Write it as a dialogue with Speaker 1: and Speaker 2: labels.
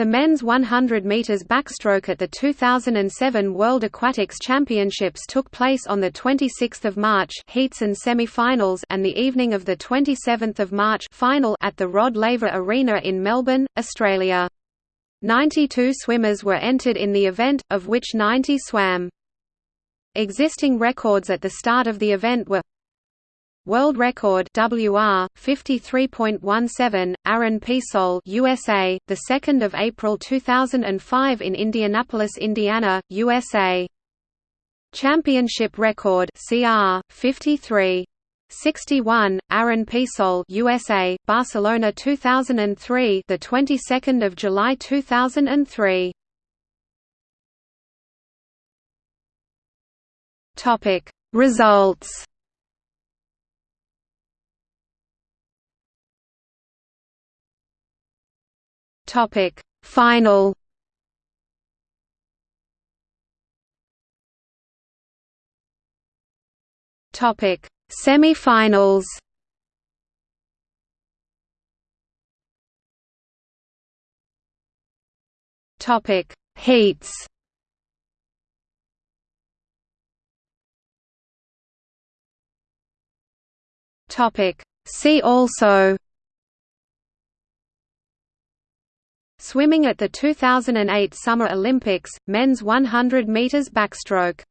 Speaker 1: The men's 100 meters backstroke at the 2007 World Aquatics Championships took place on the 26th of March, heats and semi-finals, and the evening of the 27th of March, final at the Rod Laver Arena in Melbourne, Australia. 92 swimmers were entered in the event, of which 90 swam. Existing records at the start of the event were World record WR 53.17 Aaron Peirsol USA the 2nd of April 2005 in Indianapolis Indiana USA Championship record CR 53 61 Aaron Peirsol USA Barcelona 2003 the 22nd of July 2003 Topic Results Topic Final Topic Semi-finals Topic Heats Topic See also Swimming at the 2008 Summer Olympics, men's 100 meters backstroke